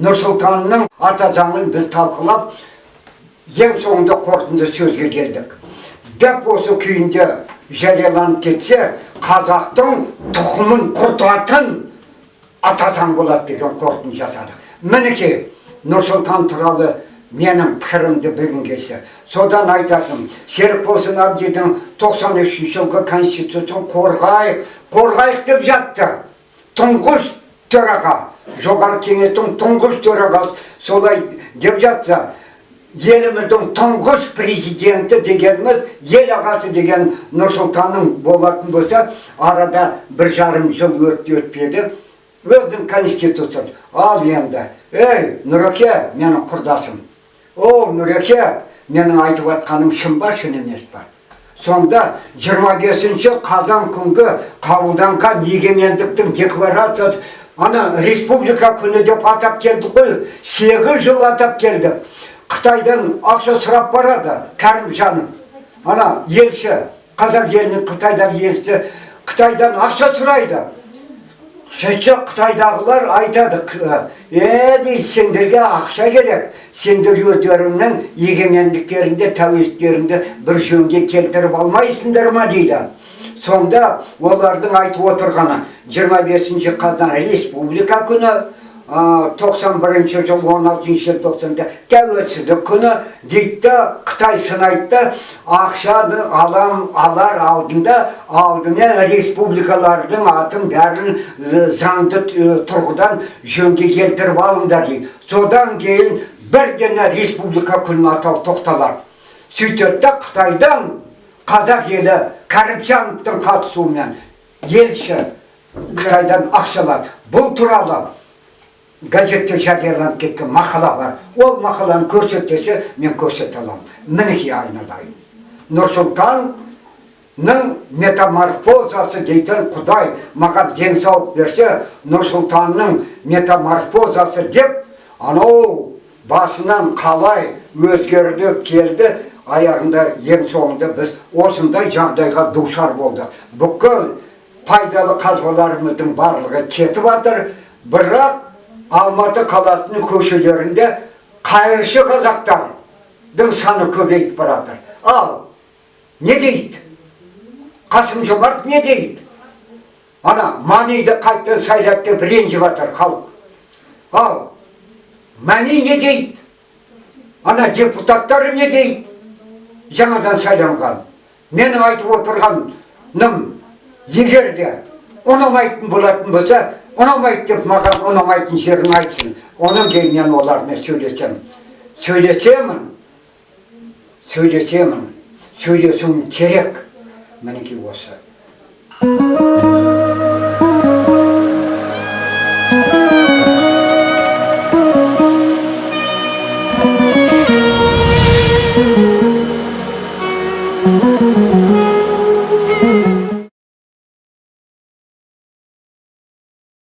нұрсұлтанның ата заңын біз талқылап ең соңында қорытынды сөзге келдік дәп осы күйінде жарияланып кетсе қазақтың тұқымын құртатын ата заң болады деген қорытынды жасадық мінекей нұрсұлтан туралы менің пікірімді білгің келсе содан айтатыным серікболсын әбдидің 93 жылғы конституциясын қорғайық қорғайық деп жатты тұңғыш төраға жоғары кеңестің тұңғыш төрағасы солай деп жатса еліміздің тұңғыш президенті дегеніміз ел ағасы деген нұрсұлтанның болатын болса арада бір жарым жыл өтті өтпеді. Өзінің конституциясы. Ал енді ей нұреке менің құрдасым! О нұреке менің айтып жатқаным шын ба шын емес па? Сонда 25 қазан күнгі қабылданған егемендіктің декларациясы ана республика күні деп атап келдік қой сегіз жыл атап келдік қытайдан ақша сұрап барады кәрімжанов ана елші қазақ елінің қытайдағы елшісі қытайдан ақша сұрайды сөйтсе қытайдағылар айтады е дейді сендерге ақша керек сендер өздеріңнің егемендіктеріңді тәуелсіздіктеріңді бір жөнге келтіріп алмайсыңдар ма дейді сонда олардың айтып отырғаны 25 қазан республика күні 91 жыл 16 желтоқсанда тәуелсіздік күні дейді қытай сынайды ақшаны алам алар алдында алдымен республикалардың атын бәрін заңды тұрғыдан жөнге келтіріп алыңдар дейді. Содан кейін бірден республика күнін атау тоқталады сөйтеді да қытайдан қазақ елі кәріпжановтың қатысуымен елші қытайдан ақшалар бұл туралы газетте жарияланып кеткен мақала бар ол мақаланы көрсетсе мен көрсете аламын мінекей айналайын нұрсұлтанның метаморфозасы дейтін құдай маған денсаулық берсе нұрсұлтанның метаморфозасы деп анау басынан қалай өзгерді келді аяғында ең соңында біз осындай жағдайға душар болдық бүкіл пайдалы қазбаларымыздың барлығы кетіп жатыр бірақ алматы қаласының көшелерінде қайыршы қазақтардың саны көбейіп бара ал не дейді қасым жомарт не дейді ана маниді қайтадан сайлады деп ренжіп жатыр халық ал мәни не дейді ана депутаттары не дейді жаңадан сайланған менің айтып отырғаным егер де ұнамайтын болатын болса ұнамайды деп маған ұнамайтын жерін айтсын. Онан кейін мен олармен сөйлесемін сөйлесемін. Сөйлесемін. Сөйлесуім керек. Мінекей осы. Música